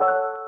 you